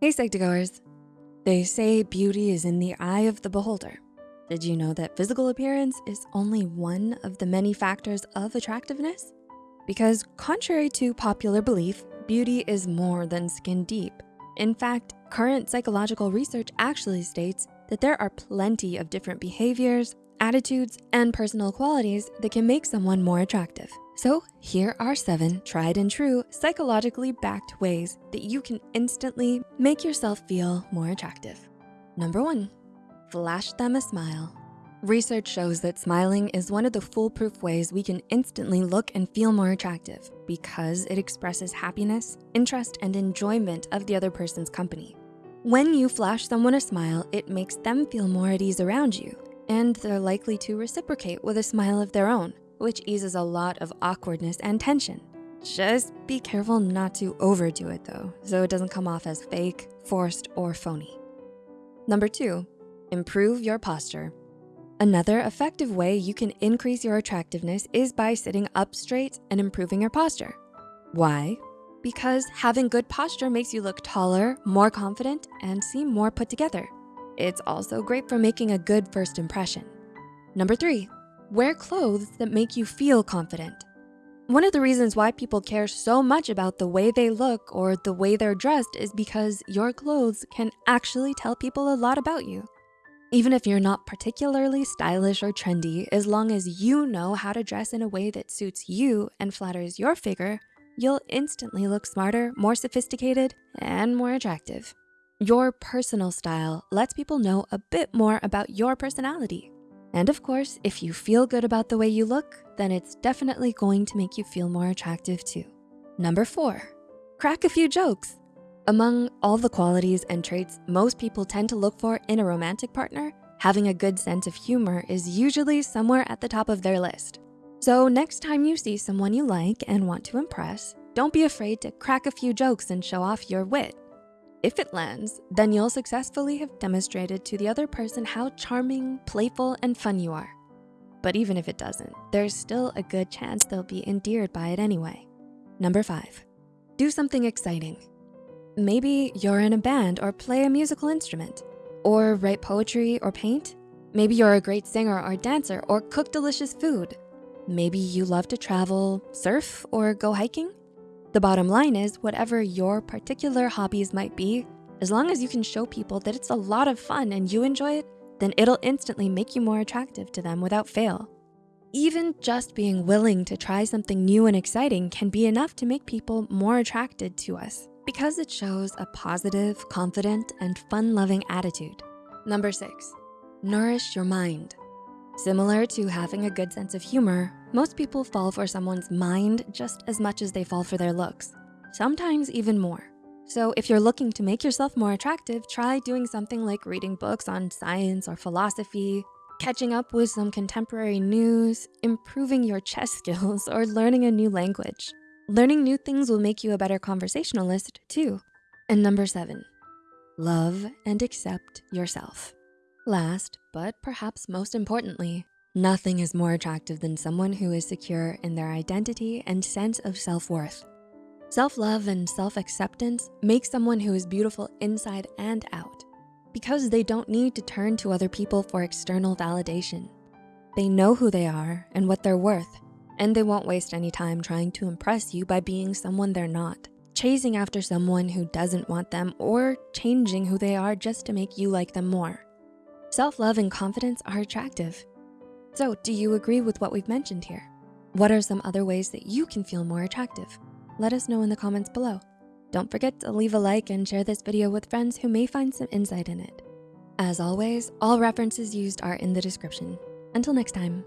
Hey Psych2Goers. They say beauty is in the eye of the beholder. Did you know that physical appearance is only one of the many factors of attractiveness? Because contrary to popular belief, beauty is more than skin deep. In fact, current psychological research actually states that there are plenty of different behaviors, attitudes, and personal qualities that can make someone more attractive. So here are seven tried and true psychologically backed ways that you can instantly make yourself feel more attractive. Number one, flash them a smile. Research shows that smiling is one of the foolproof ways we can instantly look and feel more attractive because it expresses happiness, interest, and enjoyment of the other person's company. When you flash someone a smile, it makes them feel more at ease around you, and they're likely to reciprocate with a smile of their own, which eases a lot of awkwardness and tension. Just be careful not to overdo it though, so it doesn't come off as fake, forced, or phony. Number two, improve your posture. Another effective way you can increase your attractiveness is by sitting up straight and improving your posture. Why? Because having good posture makes you look taller, more confident, and seem more put together. It's also great for making a good first impression. Number three, Wear clothes that make you feel confident. One of the reasons why people care so much about the way they look or the way they're dressed is because your clothes can actually tell people a lot about you. Even if you're not particularly stylish or trendy, as long as you know how to dress in a way that suits you and flatters your figure, you'll instantly look smarter, more sophisticated, and more attractive. Your personal style lets people know a bit more about your personality. And of course, if you feel good about the way you look, then it's definitely going to make you feel more attractive too. Number four, crack a few jokes. Among all the qualities and traits most people tend to look for in a romantic partner, having a good sense of humor is usually somewhere at the top of their list. So next time you see someone you like and want to impress, don't be afraid to crack a few jokes and show off your wit. If it lands, then you'll successfully have demonstrated to the other person how charming, playful, and fun you are. But even if it doesn't, there's still a good chance they'll be endeared by it anyway. Number five, do something exciting. Maybe you're in a band or play a musical instrument, or write poetry or paint. Maybe you're a great singer or dancer or cook delicious food. Maybe you love to travel, surf, or go hiking. The bottom line is whatever your particular hobbies might be, as long as you can show people that it's a lot of fun and you enjoy it, then it'll instantly make you more attractive to them without fail. Even just being willing to try something new and exciting can be enough to make people more attracted to us because it shows a positive, confident, and fun-loving attitude. Number six, nourish your mind. Similar to having a good sense of humor, most people fall for someone's mind just as much as they fall for their looks, sometimes even more. So if you're looking to make yourself more attractive, try doing something like reading books on science or philosophy, catching up with some contemporary news, improving your chess skills, or learning a new language. Learning new things will make you a better conversationalist too. And number seven, love and accept yourself. Last, but perhaps most importantly, nothing is more attractive than someone who is secure in their identity and sense of self-worth. Self-love and self-acceptance make someone who is beautiful inside and out because they don't need to turn to other people for external validation. They know who they are and what they're worth, and they won't waste any time trying to impress you by being someone they're not, chasing after someone who doesn't want them or changing who they are just to make you like them more. Self-love and confidence are attractive. So do you agree with what we've mentioned here? What are some other ways that you can feel more attractive? Let us know in the comments below. Don't forget to leave a like and share this video with friends who may find some insight in it. As always, all references used are in the description. Until next time.